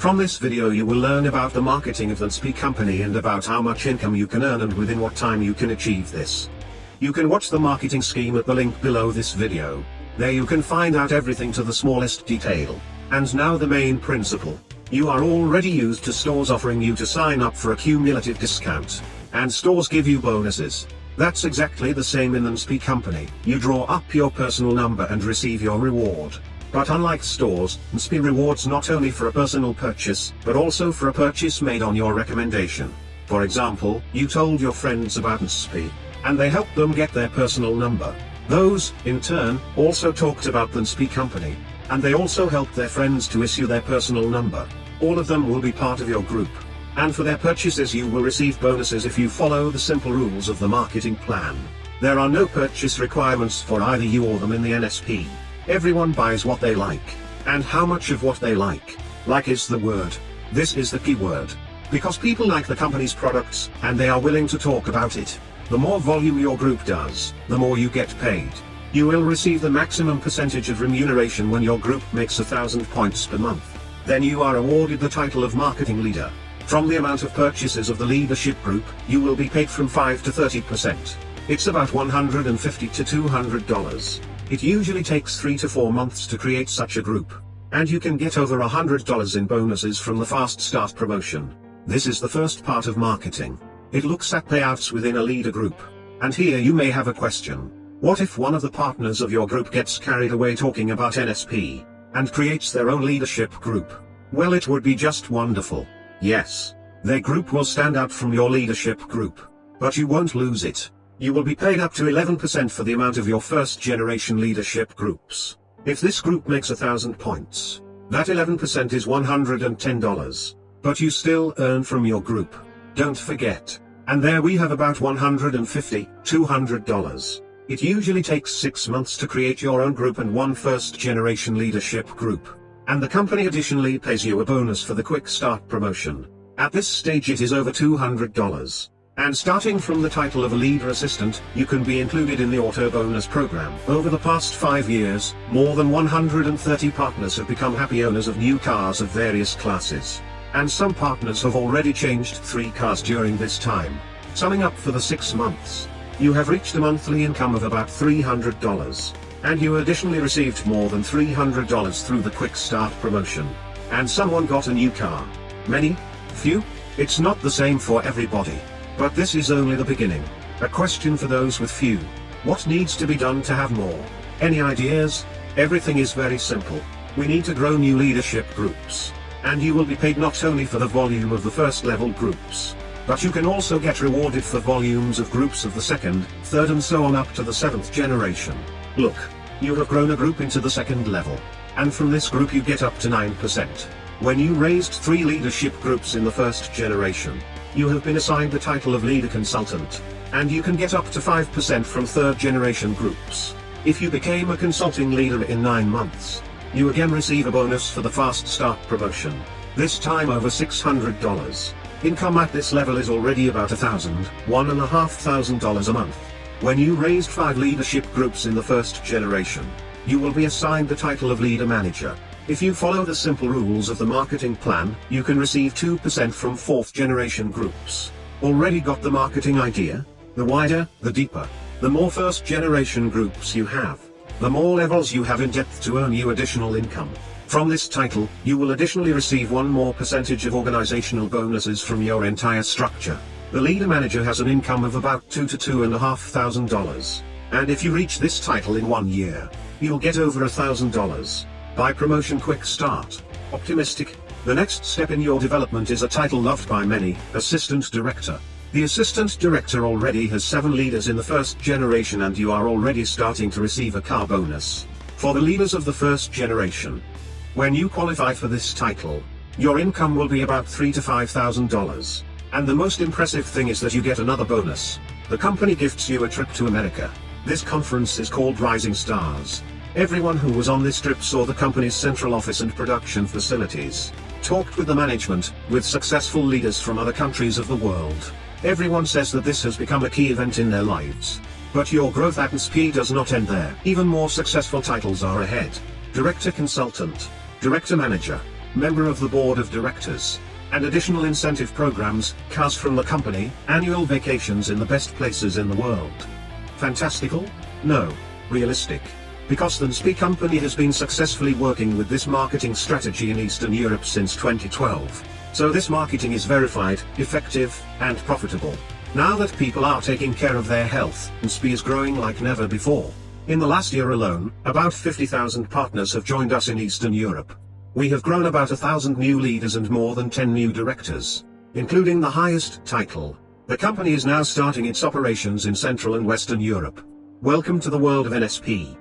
From this video you will learn about the marketing of the NSP company and about how much income you can earn and within what time you can achieve this. You can watch the marketing scheme at the link below this video. There you can find out everything to the smallest detail. And now the main principle. You are already used to stores offering you to sign up for a cumulative discount. And stores give you bonuses. That's exactly the same in the NSP company. You draw up your personal number and receive your reward. But unlike stores, NSP rewards not only for a personal purchase, but also for a purchase made on your recommendation. For example, you told your friends about NSP, and they helped them get their personal number. Those, in turn, also talked about the NSP company, and they also helped their friends to issue their personal number. All of them will be part of your group. And for their purchases you will receive bonuses if you follow the simple rules of the marketing plan. There are no purchase requirements for either you or them in the NSP. Everyone buys what they like. And how much of what they like. Like is the word. This is the key word. Because people like the company's products, and they are willing to talk about it. The more volume your group does, the more you get paid. You will receive the maximum percentage of remuneration when your group makes a thousand points per month. Then you are awarded the title of marketing leader. From the amount of purchases of the leadership group, you will be paid from 5 to 30%. It's about 150 to $200. It usually takes 3 to 4 months to create such a group. And you can get over $100 in bonuses from the Fast Start promotion. This is the first part of marketing. It looks at payouts within a leader group. And here you may have a question. What if one of the partners of your group gets carried away talking about NSP, and creates their own leadership group? Well it would be just wonderful. Yes. Their group will stand out from your leadership group. But you won't lose it. You will be paid up to 11% for the amount of your first generation leadership groups. If this group makes a thousand points, that 11% is $110. But you still earn from your group. Don't forget. And there we have about $150, $200. It usually takes 6 months to create your own group and one first generation leadership group. And the company additionally pays you a bonus for the quick start promotion. At this stage it is over $200. And starting from the title of a leader assistant, you can be included in the auto bonus program. Over the past five years, more than 130 partners have become happy owners of new cars of various classes. And some partners have already changed three cars during this time. Summing up for the six months, you have reached a monthly income of about $300. And you additionally received more than $300 through the Quick Start promotion. And someone got a new car. Many? Few? It's not the same for everybody. But this is only the beginning. A question for those with few. What needs to be done to have more? Any ideas? Everything is very simple. We need to grow new leadership groups. And you will be paid not only for the volume of the first level groups, but you can also get rewarded for volumes of groups of the second, third and so on up to the seventh generation. Look, you have grown a group into the second level. And from this group you get up to 9%. When you raised three leadership groups in the first generation, you have been assigned the title of leader consultant, and you can get up to 5% from third generation groups. If you became a consulting leader in 9 months, you again receive a bonus for the fast start promotion, this time over $600. Income at this level is already about a thousand, one and a half thousand dollars a month. When you raised 5 leadership groups in the first generation, you will be assigned the title of leader manager. If you follow the simple rules of the marketing plan, you can receive 2% from fourth generation groups. Already got the marketing idea? The wider, the deeper, the more first generation groups you have, the more levels you have in depth to earn you additional income. From this title, you will additionally receive one more percentage of organizational bonuses from your entire structure. The leader manager has an income of about two to two and a half thousand dollars. And if you reach this title in one year, you'll get over a thousand dollars. By promotion quick start. Optimistic. The next step in your development is a title loved by many, Assistant Director. The Assistant Director already has 7 leaders in the first generation and you are already starting to receive a car bonus. For the leaders of the first generation. When you qualify for this title, your income will be about three to five thousand dollars. And the most impressive thing is that you get another bonus. The company gifts you a trip to America. This conference is called Rising Stars. Everyone who was on this trip saw the company's central office and production facilities, talked with the management, with successful leaders from other countries of the world. Everyone says that this has become a key event in their lives. But your growth at NSP does not end there. Even more successful titles are ahead. Director Consultant, Director Manager, member of the board of directors. And additional incentive programs, cars from the company, annual vacations in the best places in the world. Fantastical? No. Realistic. Because the NSPI company has been successfully working with this marketing strategy in Eastern Europe since 2012. So this marketing is verified, effective, and profitable. Now that people are taking care of their health, NSPI is growing like never before. In the last year alone, about 50,000 partners have joined us in Eastern Europe. We have grown about a thousand new leaders and more than 10 new directors, including the highest title. The company is now starting its operations in Central and Western Europe. Welcome to the world of NSP.